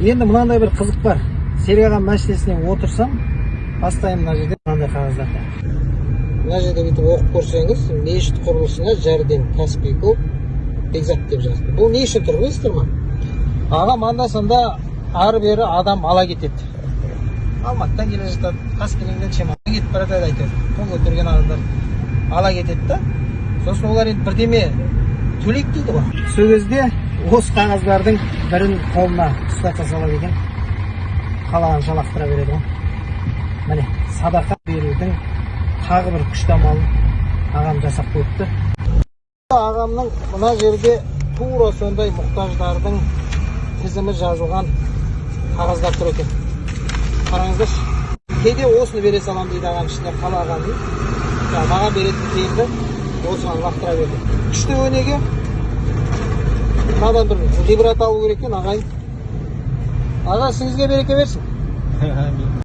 енді мынандай бір қызық бар. Серік ағам мәшинесіне отырсам бастаймын мына жерде. Мынандай қағаздарда мына жерде бүйтіп оқып көрсеңіз мешіт құрылысына жәрдем каспий клуб бекзат деп жазды бұл не үшін тұр білесіздер ма ағам анда санда ары бері адам ала кетеді. Алматыдан келе жатады қаскелеңнен шемонайға кетіп бара жатады әйтеуір. Қол көтерген адамдар ала кетеді да. Сосын олар енді бірдеме төлейік дейді ғой. Сол кезде осы қағаздардың бірін қолына ұстата салады екен. Қалағанша лақтыра береді ғой. Міне садақа берудің тағы бір күшті амалын ағам жасап қойыпты. Ағамның мына жерде тура сондай мұқтаждардың тізімі жазылған қағаздар тұр екен. Қараңыздаршы кейде осыны бере саламын дейді ағам ішіне қалағанын маған беретін тиынды осыған лақтыра берді. Күшті өнеге мынадан бір ғибрат алу керек екен ағайын аға ісіңізге береке берсін